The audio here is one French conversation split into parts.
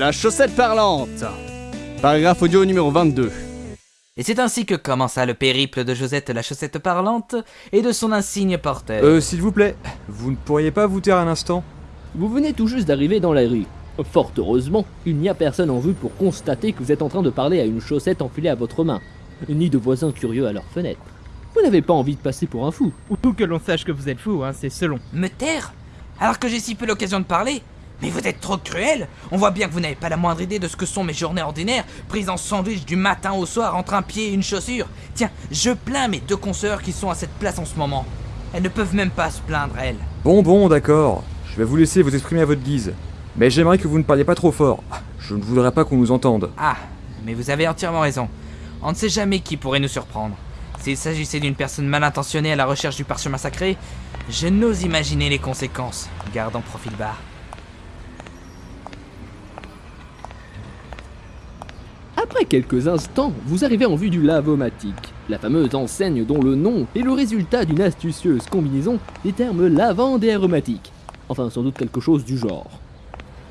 La chaussette parlante Paragraphe audio numéro 22. Et c'est ainsi que commença le périple de Josette la chaussette parlante et de son insigne porteur. Euh, s'il vous plaît, vous ne pourriez pas vous taire un instant? Vous venez tout juste d'arriver dans la rue. Fort heureusement, il n'y a personne en vue pour constater que vous êtes en train de parler à une chaussette enfilée à votre main, ni de voisins curieux à leur fenêtre. Vous n'avez pas envie de passer pour un fou. Ou que l'on sache que vous êtes fou, hein, c'est selon. Me taire? Alors que j'ai si peu l'occasion de parler Mais vous êtes trop cruel On voit bien que vous n'avez pas la moindre idée de ce que sont mes journées ordinaires, prises en sandwich du matin au soir entre un pied et une chaussure. Tiens, je plains mes deux consoeurs qui sont à cette place en ce moment. Elles ne peuvent même pas se plaindre, elles. Bon, bon, d'accord. Je vais vous laisser vous exprimer à votre guise. Mais j'aimerais que vous ne parliez pas trop fort. Je ne voudrais pas qu'on nous entende. Ah, mais vous avez entièrement raison. On ne sait jamais qui pourrait nous surprendre. S'il s'agissait d'une personne mal intentionnée à la recherche du parchemin sacré, je n'ose imaginer les conséquences. Garde en profil bas. Après quelques instants, vous arrivez en vue du Lavomatique, la fameuse enseigne dont le nom est le résultat d'une astucieuse combinaison des termes lavande et aromatique. Enfin, sans doute quelque chose du genre.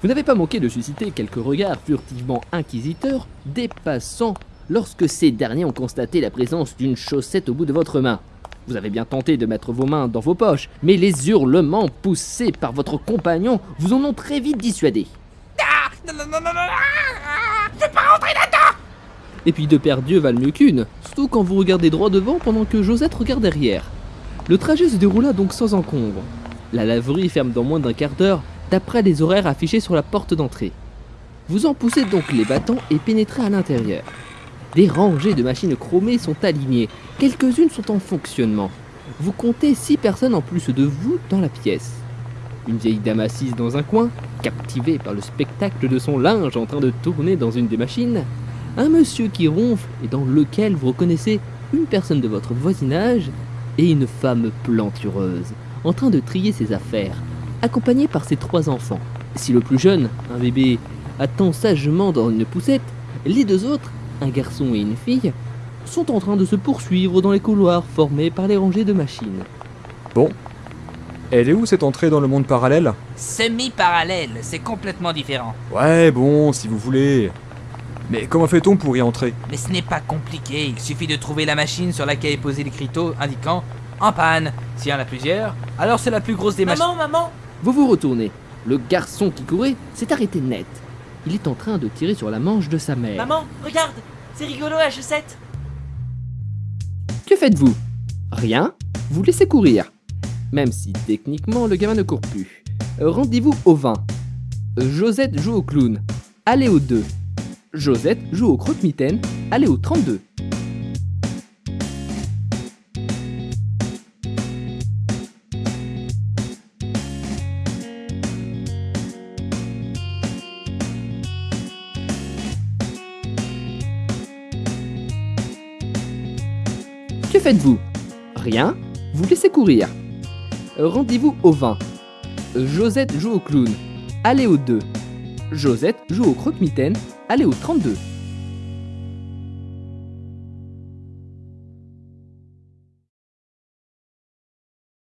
Vous n'avez pas manqué de susciter quelques regards furtivement inquisiteurs des passants lorsque ces derniers ont constaté la présence d'une chaussette au bout de votre main. Vous avez bien tenté de mettre vos mains dans vos poches, mais les hurlements poussés par votre compagnon vous en ont très vite dissuadé. Ah, Et puis deux paires d'yeux valent mieux qu'une, surtout quand vous regardez droit devant pendant que Josette regarde derrière. Le trajet se déroula donc sans encombre. La laverie ferme dans moins d'un quart d'heure, d'après les horaires affichés sur la porte d'entrée. Vous en poussez donc les battants et pénétrez à l'intérieur. Des rangées de machines chromées sont alignées, quelques-unes sont en fonctionnement. Vous comptez six personnes en plus de vous dans la pièce. Une vieille dame assise dans un coin, captivée par le spectacle de son linge en train de tourner dans une des machines. Un monsieur qui ronfle et dans lequel vous reconnaissez une personne de votre voisinage et une femme plantureuse en train de trier ses affaires, accompagnée par ses trois enfants. Si le plus jeune, un bébé, attend sagement dans une poussette, les deux autres, un garçon et une fille, sont en train de se poursuivre dans les couloirs formés par les rangées de machines. Bon. Elle est où cette entrée dans le monde parallèle? Semi-parallèle, c'est complètement différent. Ouais, bon, si vous voulez. Mais comment fait-on pour y entrer? Mais ce n'est pas compliqué, il suffit de trouver la machine sur laquelle est posé l'écriteau indiquant en panne. S'il y en a plusieurs, alors c'est la plus grosse des machines. Maman, maman Vous vous retournez. Le garçon qui courait s'est arrêté net. Il est en train de tirer sur la manche de sa mère. Maman, regarde C'est rigolo la chaussette Que faites-vous? Rien? Vous laissez courir. Même si techniquement le gamin ne court plus. Rendez-vous au 20. Euh, Josette joue au clown. Allez au 2. Josette joue au croque-mitaine. Allez au 32. Que faites-vous? Rien Vous laissez courir. Rendez-vous au 20. Euh, Josette joue au clown. Allez au 2. Josette joue au croque-mitaine. Allez au 32.